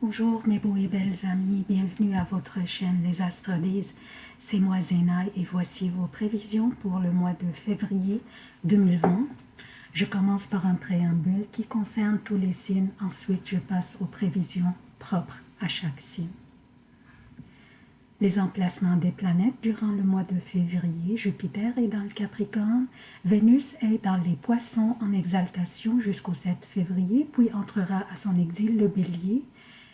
Bonjour mes beaux et belles amis, bienvenue à votre chaîne Les Astres disent. C'est moi Zéna et voici vos prévisions pour le mois de février 2020. Je commence par un préambule qui concerne tous les signes, ensuite je passe aux prévisions propres à chaque signe. Les emplacements des planètes durant le mois de février, Jupiter est dans le Capricorne, Vénus est dans les Poissons en exaltation jusqu'au 7 février, puis entrera à son exil le Bélier,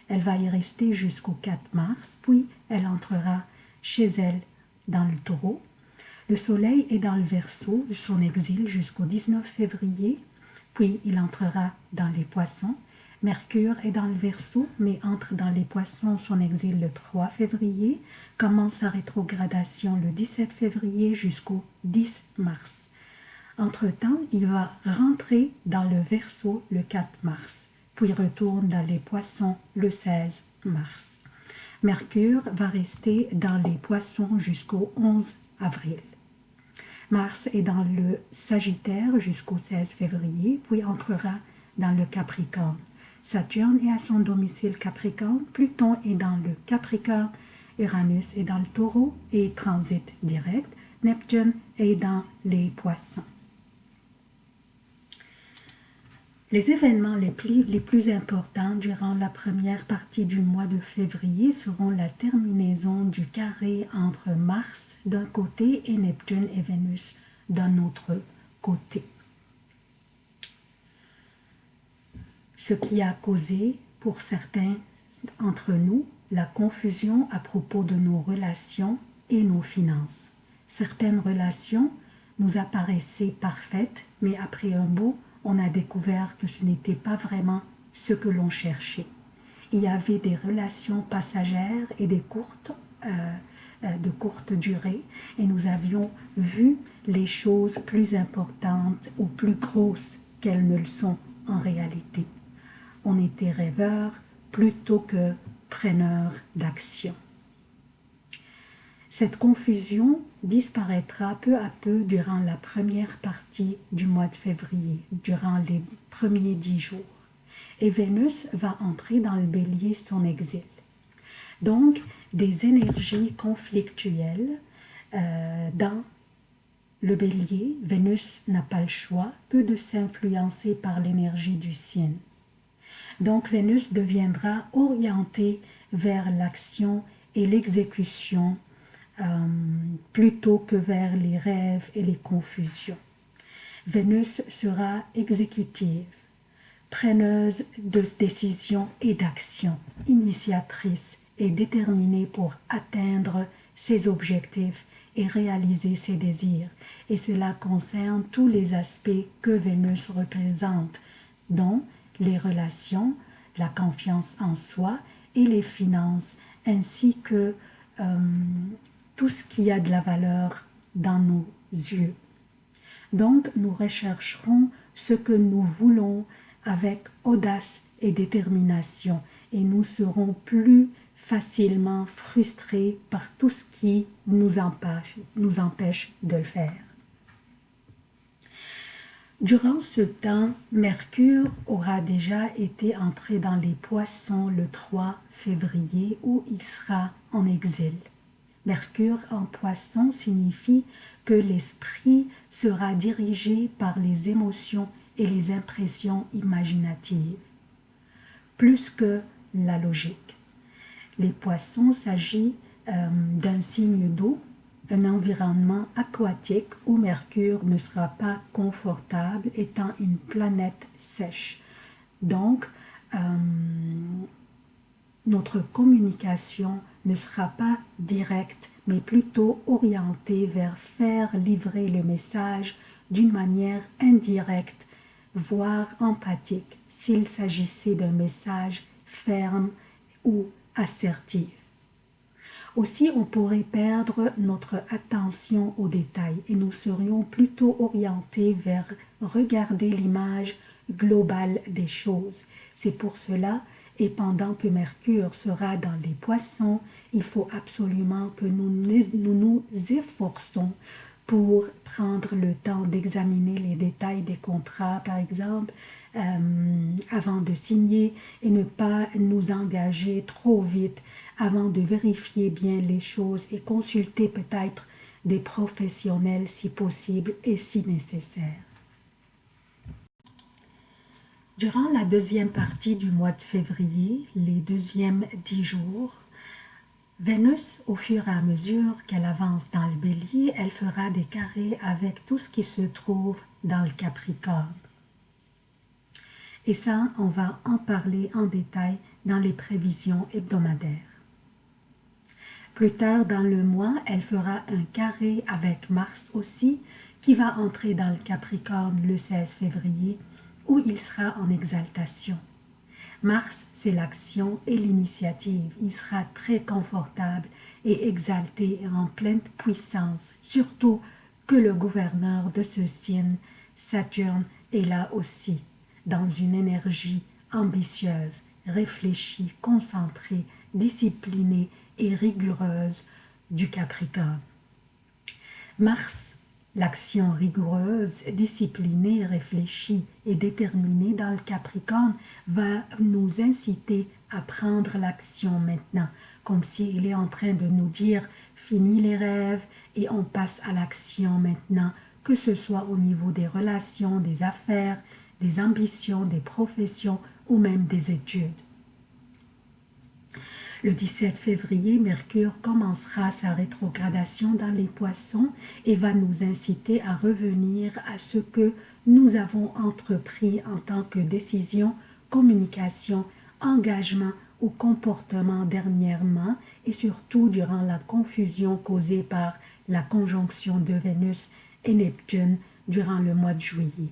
elle va y rester jusqu'au 4 mars, puis elle entrera chez elle dans le taureau. Le soleil est dans le verso, son exil jusqu'au 19 février, puis il entrera dans les poissons. Mercure est dans le verso, mais entre dans les poissons, son exil le 3 février, commence sa rétrogradation le 17 février jusqu'au 10 mars. Entre-temps, il va rentrer dans le verso le 4 mars puis retourne dans les poissons le 16 mars. Mercure va rester dans les poissons jusqu'au 11 avril. Mars est dans le Sagittaire jusqu'au 16 février, puis entrera dans le Capricorne. Saturne est à son domicile Capricorne, Pluton est dans le Capricorne, Uranus est dans le Taureau et transite direct, Neptune est dans les Poissons. Les événements les plus, les plus, importants durant la première partie du mois de février seront la terminaison du carré entre Mars d'un côté et Neptune et Vénus d'un autre côté. Ce qui a causé pour certains entre nous la confusion à propos de nos relations et nos finances. Certaines relations nous apparaissaient parfaites, mais après un beau on a découvert que ce n'était pas vraiment ce que l'on cherchait. Il y avait des relations passagères et des courtes, euh, euh, de courte durée, et nous avions vu les choses plus importantes ou plus grosses qu'elles ne le sont en réalité. On était rêveurs plutôt que preneurs d'action. Cette confusion disparaîtra peu à peu durant la première partie du mois de février, durant les premiers dix jours. Et Vénus va entrer dans le bélier son exil. Donc, des énergies conflictuelles euh, dans le bélier, Vénus n'a pas le choix, peu de s'influencer par l'énergie du signe. Donc Vénus deviendra orientée vers l'action et l'exécution euh, plutôt que vers les rêves et les confusions. Vénus sera exécutive, preneuse de décisions et d'actions, initiatrice et déterminée pour atteindre ses objectifs et réaliser ses désirs. Et cela concerne tous les aspects que Vénus représente, dont les relations, la confiance en soi et les finances, ainsi que euh, tout ce qui a de la valeur dans nos yeux. Donc, nous rechercherons ce que nous voulons avec audace et détermination et nous serons plus facilement frustrés par tout ce qui nous empêche, de le faire. Durant ce temps, Mercure aura déjà été entré dans les poissons le 3 février où il sera en exil. Mercure en poisson signifie que l'esprit sera dirigé par les émotions et les impressions imaginatives, plus que la logique. Les poissons s'agit euh, d'un signe d'eau, un environnement aquatique où Mercure ne sera pas confortable étant une planète sèche. Donc, euh, notre communication ne sera pas directe, mais plutôt orientée vers faire livrer le message d'une manière indirecte, voire empathique, s'il s'agissait d'un message ferme ou assertif. Aussi, on pourrait perdre notre attention aux détails et nous serions plutôt orientés vers regarder l'image globale des choses. C'est pour cela et pendant que Mercure sera dans les poissons, il faut absolument que nous nous, efforçons pour prendre le temps d'examiner les détails des contrats, par exemple, euh, avant de signer et ne pas nous engager trop vite avant de vérifier bien les choses et consulter peut-être des professionnels si possible et si nécessaire. Durant la deuxième partie du mois de février, les deuxièmes dix jours, Vénus, au fur et à mesure qu'elle avance dans le bélier, elle fera des carrés avec tout ce qui se trouve dans le Capricorne. Et ça, on va en parler en détail dans les prévisions hebdomadaires. Plus tard dans le mois, elle fera un carré avec Mars aussi, qui va entrer dans le Capricorne le 16 février, où il sera en exaltation. Mars, c'est l'action et l'initiative. Il sera très confortable et exalté en pleine puissance, surtout que le gouverneur de ce signe, Saturne, est là aussi, dans une énergie ambitieuse, réfléchie, concentrée, disciplinée et rigoureuse du Capricorne. Mars L'action rigoureuse, disciplinée, réfléchie et déterminée dans le Capricorne va nous inciter à prendre l'action maintenant, comme s'il est en train de nous dire « fini les rêves et on passe à l'action maintenant », que ce soit au niveau des relations, des affaires, des ambitions, des professions ou même des études. Le 17 février, Mercure commencera sa rétrogradation dans les poissons et va nous inciter à revenir à ce que nous avons entrepris en tant que décision, communication, engagement ou comportement dernièrement et surtout durant la confusion causée par la conjonction de Vénus et Neptune durant le mois de juillet.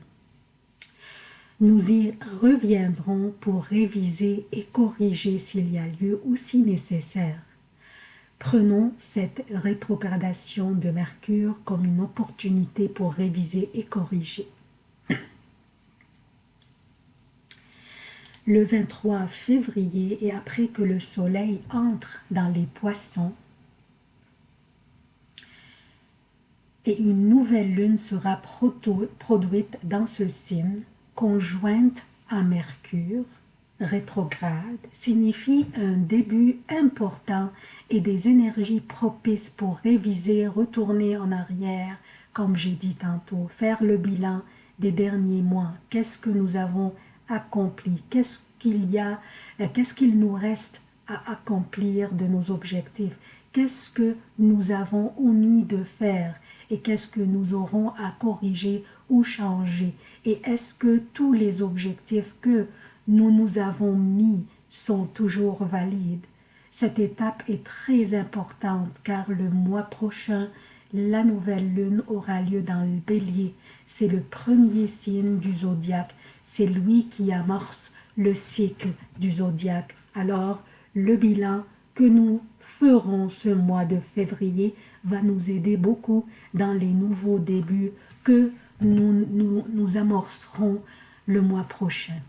Nous y reviendrons pour réviser et corriger s'il y a lieu ou si nécessaire. Prenons cette rétrogradation de Mercure comme une opportunité pour réviser et corriger. Le 23 février et après que le soleil entre dans les poissons, et une nouvelle lune sera produite dans ce signe, conjointe à Mercure, rétrograde, signifie un début important et des énergies propices pour réviser, retourner en arrière, comme j'ai dit tantôt, faire le bilan des derniers mois. Qu'est-ce que nous avons accompli? Qu'est-ce qu'il y a euh, Qu'est-ce qu'il nous reste à accomplir de nos objectifs? Qu'est-ce que nous avons omis de faire et qu'est-ce que nous aurons à corriger ou changer et est-ce que tous les objectifs que nous nous avons mis sont toujours valides? Cette étape est très importante car le mois prochain, la nouvelle lune aura lieu dans le bélier. C'est le premier signe du zodiaque. C'est lui qui amorce le cycle du zodiaque. Alors, le bilan que nous ferons ce mois de février va nous aider beaucoup dans les nouveaux débuts que nous, nous, amorcerons le mois prochain.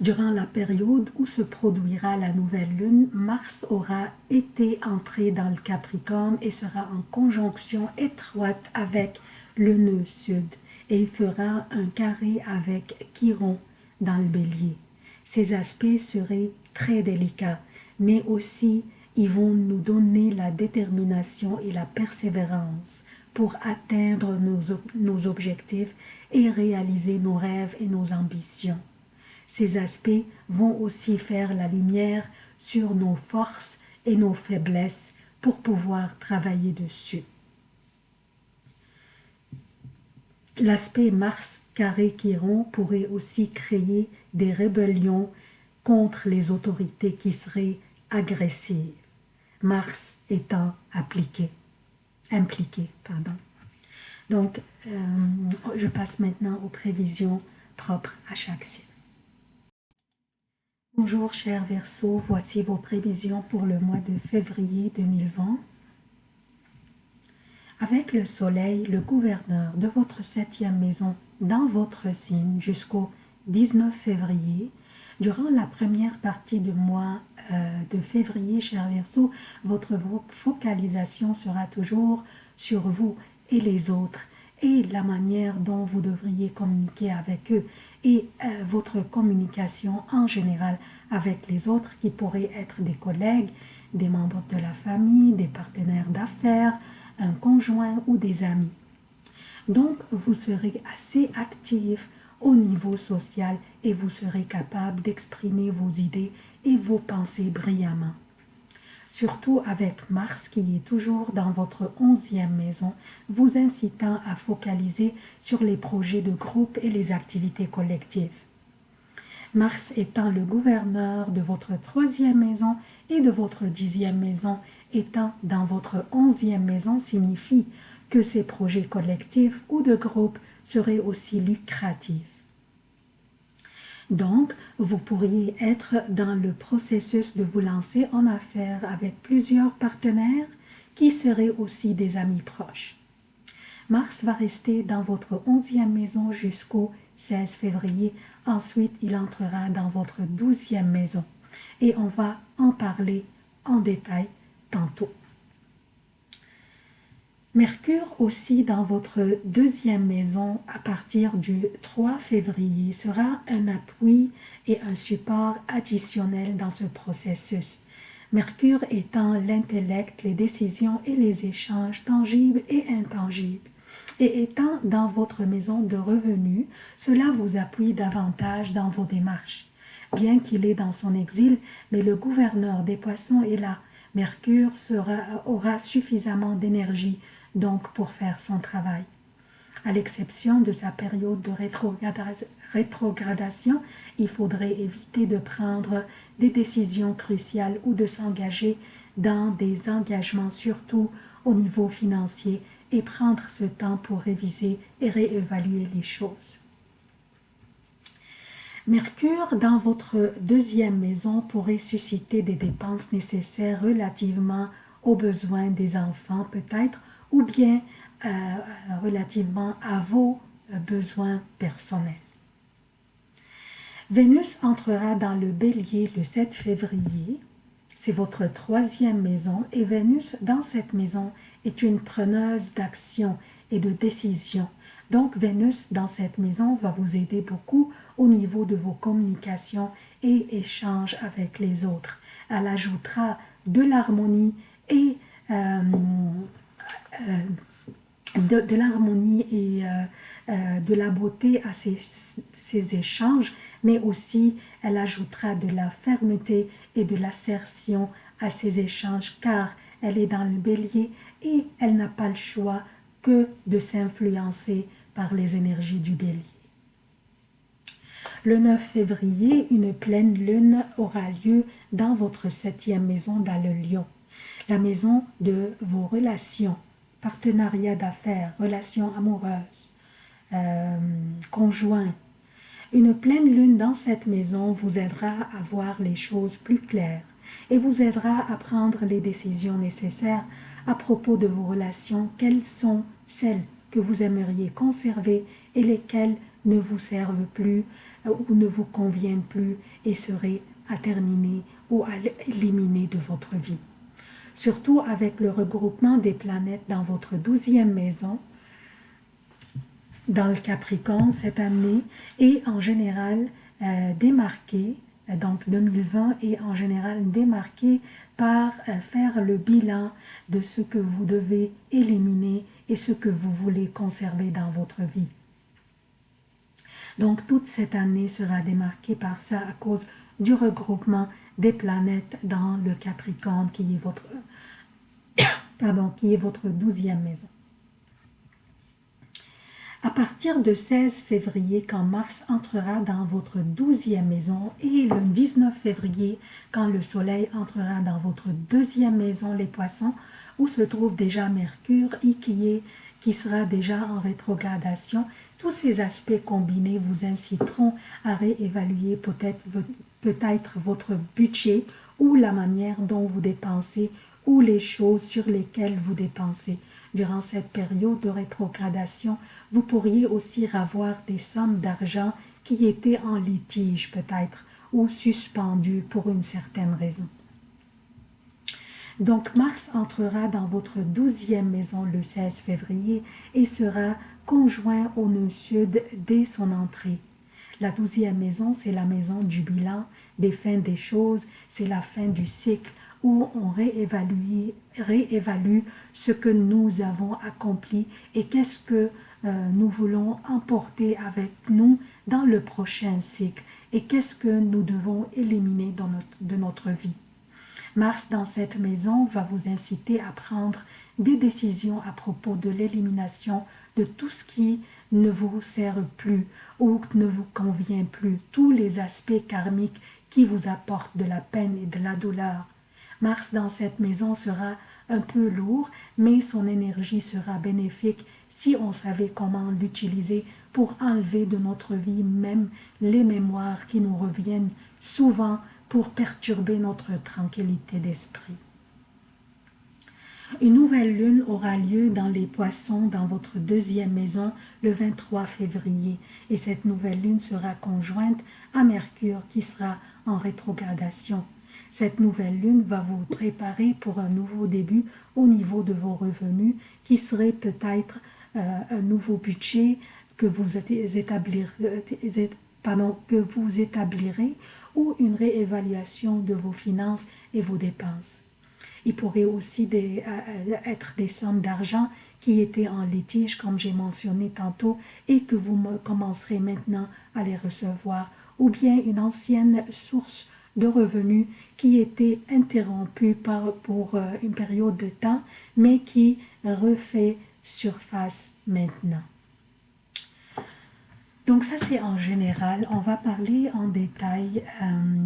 Durant la période où se produira la nouvelle lune, Mars aura été entré dans le Capricorne et sera en conjonction étroite avec le nœud sud et il fera un carré avec Chiron dans le bélier. Ces aspects seraient très délicats, mais aussi ils vont nous donner la détermination et la persévérance pour atteindre nos, objectifs et réaliser nos rêves et nos ambitions. Ces aspects vont aussi faire la lumière sur nos forces et nos faiblesses pour pouvoir travailler dessus. L'aspect Mars carré Chiron pourrait aussi créer des rébellions contre les autorités qui seraient agressives, Mars étant appliqué impliqué. Pardon. Donc, euh, je passe maintenant aux prévisions propres à chaque signe. Bonjour chers Verseaux, voici vos prévisions pour le mois de février 2020. Avec le soleil, le gouverneur de votre septième maison dans votre signe jusqu'au 19 février, durant la première partie du mois euh, de février, cher Verseau, votre focalisation sera toujours sur vous et les autres et la manière dont vous devriez communiquer avec eux et euh, votre communication en général avec les autres qui pourraient être des collègues, des membres de la famille, des partenaires d'affaires, un conjoint ou des amis. Donc, vous serez assez actif au niveau social et vous serez capable d'exprimer vos idées et vos pensées brillamment. Surtout avec Mars qui est toujours dans votre onzième maison, vous incitant à focaliser sur les projets de groupe et les activités collectives. Mars étant le gouverneur de votre troisième maison et de votre dixième maison étant dans votre onzième maison signifie que ces projets collectifs ou de groupe seraient aussi lucratifs. Donc, vous pourriez être dans le processus de vous lancer en affaires avec plusieurs partenaires qui seraient aussi des amis proches. Mars va rester dans votre onzième maison jusqu'au 16 février. Ensuite, il entrera dans votre douzième maison. Et on va en parler en détail tantôt. Mercure aussi dans votre deuxième maison à partir du 3 février sera un appui et un support additionnel dans ce processus. Mercure étant l'intellect, les décisions et les échanges tangibles et intangibles. Et étant dans votre maison de revenus, cela vous appuie davantage dans vos démarches. Bien qu'il est dans son exil, mais le gouverneur des poissons est là. Mercure aura suffisamment d'énergie donc pour faire son travail. À l'exception de sa période de rétrogradation, il faudrait éviter de prendre des décisions cruciales ou de s'engager dans des engagements surtout au niveau financier et prendre ce temps pour réviser et réévaluer les choses. Mercure dans votre deuxième maison pourrait susciter des dépenses nécessaires relativement aux besoins des enfants, peut-être ou bien euh, relativement à vos euh, besoins personnels. Vénus entrera dans le bélier le 7 février. C'est votre troisième maison et Vénus dans cette maison est une preneuse d'action et de décision. Donc Vénus dans cette maison va vous aider beaucoup au niveau de vos communications et échanges avec les autres. Elle ajoutera de l'harmonie et euh, euh, de, l'harmonie et euh, euh, de la beauté à ces, ces, échanges, mais aussi elle ajoutera de la fermeté et de l'assertion à ces échanges, car elle est dans le bélier et elle n'a pas le choix que de s'influencer par les énergies du bélier. Le 9 février, une pleine lune aura lieu dans votre septième maison dans le lion, la maison de vos relations, partenariat d'affaires, relations amoureuses, euh, conjoints. Une pleine lune dans cette maison vous aidera à voir les choses plus claires et vous aidera à prendre les décisions nécessaires à propos de vos relations, quelles sont celles que vous aimeriez conserver et lesquelles ne vous servent plus euh, ou ne vous conviennent plus et seraient à terminer ou à éliminer de votre vie? Surtout avec le regroupement des planètes dans votre douzième maison, dans le Capricorne cette année, et en général euh, démarqué, euh, donc 2020 est en général démarqué par euh, faire le bilan de ce que vous devez éliminer et ce que vous voulez conserver dans votre vie. Donc toute cette année sera démarquée par ça à cause du regroupement des planètes dans le Capricorne qui est votre, pardon, qui est votre douzième maison. À partir de 16 février, quand Mars entrera dans votre douzième maison, et le 19 février, quand le Soleil entrera dans votre deuxième maison, les poissons, où se trouve déjà Mercure et qui, est, qui sera déjà en rétrogradation, tous ces aspects combinés vous inciteront à réévaluer peut-être peut-être votre budget ou la manière dont vous dépensez ou les choses sur lesquelles vous dépensez. Durant cette période de rétrogradation, vous pourriez aussi avoir des sommes d'argent qui étaient en litige peut-être ou suspendues pour une certaine raison. Donc Mars entrera dans votre douzième maison le 16 février et sera conjoint au nœud sud dès son entrée. La douzième maison, c'est la maison du bilan, des fins des choses, c'est la fin du cycle où on réévalue, ce que nous avons accompli et qu'est-ce que euh, nous voulons emporter avec nous dans le prochain cycle et qu'est-ce que nous devons éliminer dans notre, de notre vie. Mars dans cette maison va vous inciter à prendre des décisions à propos de l'élimination de tout ce qui ne vous sert plus ou ne vous convient plus, tous les aspects karmiques qui vous apportent de la peine et de la douleur. Mars dans cette maison sera un peu lourd, mais son énergie sera bénéfique si on savait comment l'utiliser pour enlever de notre vie même les mémoires qui nous reviennent souvent pour perturber notre tranquillité d'esprit. Une nouvelle lune aura lieu dans les poissons dans votre deuxième maison le 23 février et cette nouvelle lune sera conjointe à Mercure qui sera en rétrogradation. Cette nouvelle lune va vous préparer pour un nouveau début au niveau de vos revenus qui serait peut-être euh, un nouveau budget que vous, établirez, pardon, que vous établirez ou une réévaluation de vos finances et vos dépenses. Il pourrait aussi des, euh, être des sommes d'argent qui étaient en litige, comme j'ai mentionné tantôt, et que vous commencerez maintenant à les recevoir, ou bien une ancienne source de revenus qui était interrompue pour euh, une période de temps, mais qui refait surface maintenant. Donc ça c'est en général, on va parler en détail euh,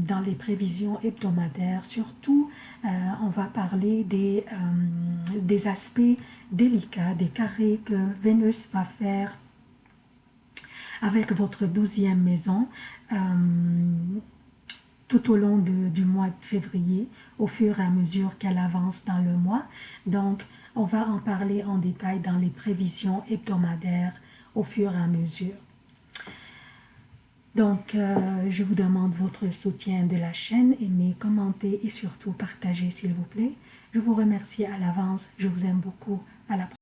dans les prévisions hebdomadaires, surtout euh, on va parler euh, des aspects délicats, des carrés que Vénus va faire avec votre douzième maison tout au long du mois de février, au fur et à mesure qu'elle avance dans le mois. Donc, on va en parler en détail dans les prévisions hebdomadaires au fur et à mesure. Donc, euh, je vous demande votre soutien de la chaîne, aimez, commentez et surtout partagez s'il vous plaît. Je vous remercie à l'avance, je vous aime beaucoup. À la prochaine.